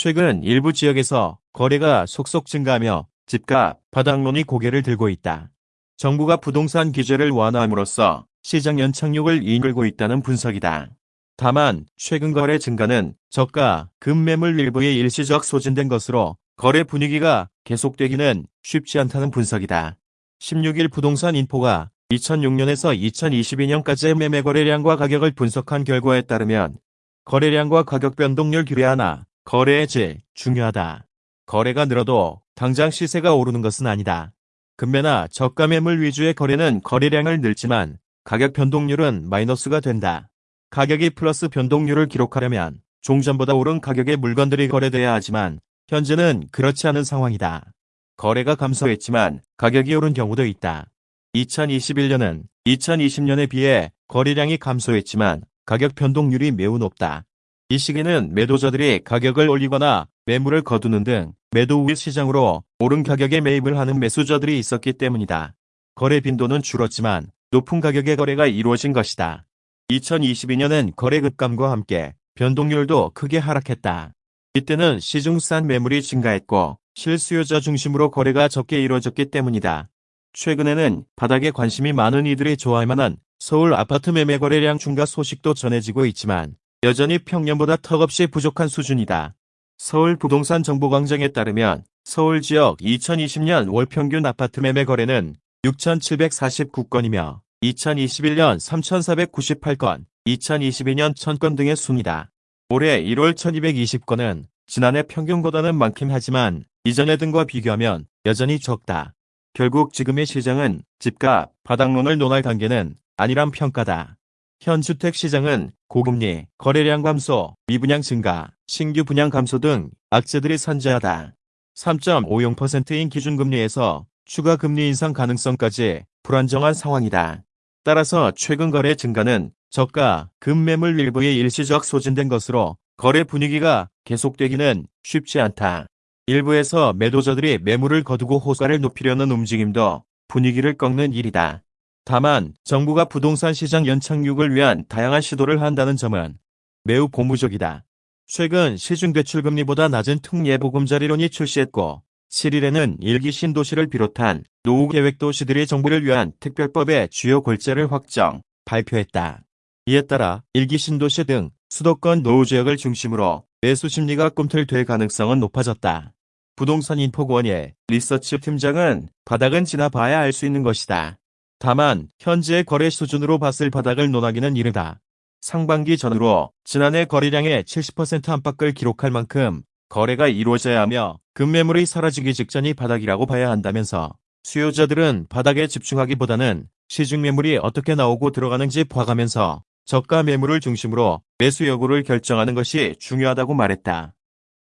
최근 일부 지역에서 거래가 속속 증가하며 집값 바닥론이 고개를 들고 있다. 정부가 부동산 규제를 완화함으로써 시장 연착륙을 이끌고 있다는 분석이다. 다만 최근 거래 증가는 저가 급매물 일부의 일시적 소진된 것으로 거래 분위기가 계속되기는 쉽지 않다는 분석이다. 16일 부동산 인포가 2006년에서 2022년까지의 매매 거래량과 가격을 분석한 결과에 따르면 거래량과 가격 변동률 규례 하나, 거래의 질, 중요하다. 거래가 늘어도 당장 시세가 오르는 것은 아니다. 금매나 저가 매물 위주의 거래는 거래량을 늘지만 가격 변동률은 마이너스가 된다. 가격이 플러스 변동률을 기록하려면 종전보다 오른 가격의 물건들이 거래돼야 하지만 현재는 그렇지 않은 상황이다. 거래가 감소했지만 가격이 오른 경우도 있다. 2021년은 2020년에 비해 거래량이 감소했지만 가격 변동률이 매우 높다. 이 시기는 매도자들이 가격을 올리거나 매물을 거두는 등 매도 우위 시장으로 오른 가격에 매입을 하는 매수자들이 있었기 때문이다. 거래 빈도는 줄었지만 높은 가격의 거래가 이루어진 것이다. 2022년엔 거래 급감과 함께 변동률도 크게 하락했다. 이때는 시중산 매물이 증가했고 실수요자 중심으로 거래가 적게 이루어졌기 때문이다. 최근에는 바닥에 관심이 많은 이들이 좋아할 만한 서울 아파트 매매 거래량 증가 소식도 전해지고 있지만 여전히 평년보다 턱없이 부족한 수준이다. 서울 부동산 정보광장에 따르면 서울 지역 2020년 월 평균 아파트 매매 거래는 6,749건이며 2021년 3,498건, 2022년 1,000건 등의 순이다. 올해 1월 1220건은 지난해 평균보다는 많긴 하지만 이전의 등과 비교하면 여전히 적다. 결국 지금의 시장은 집값, 바닥론을 논할 단계는 아니란 평가다. 현 주택 시장은 고금리, 거래량 감소, 미분양 증가, 신규 분양 감소 등 악재들이 산재하다. 3.50%인 기준금리에서 추가 금리 인상 가능성까지 불안정한 상황이다. 따라서 최근 거래 증가는 저가, 급매물 일부의 일시적 소진된 것으로 거래 분위기가 계속되기는 쉽지 않다. 일부에서 매도자들이 매물을 거두고 호가를 높이려는 움직임도 분위기를 꺾는 일이다. 다만 정부가 부동산 시장 연착륙을 위한 다양한 시도를 한다는 점은 매우 고무적이다. 최근 시중대출금리보다 낮은 특예보금자리론이 출시했고 7일에는 일기 신도시를 비롯한 노후계획도시들의 정부를 위한 특별법의 주요 골자를 확정, 발표했다. 이에 따라 일기 신도시 등 수도권 노후지역을 중심으로 매수 심리가 꿈틀될 가능성은 높아졌다. 부동산 인포원의 리서치 팀장은 바닥은 지나봐야 알 수 있는 것이다. 다만 현재의 거래 수준으로 봤을 바닥을 논하기는 이르다. 상반기 전후로 지난해 거래량의 70% 안팎을 기록할 만큼 거래가 이루어져야 하며 급매물이 사라지기 직전이 바닥이라고 봐야 한다면서 수요자들은 바닥에 집중하기보다는 시중 매물이 어떻게 나오고 들어가는지 봐가면서 저가 매물을 중심으로 매수 여부를 결정하는 것이 중요하다고 말했다.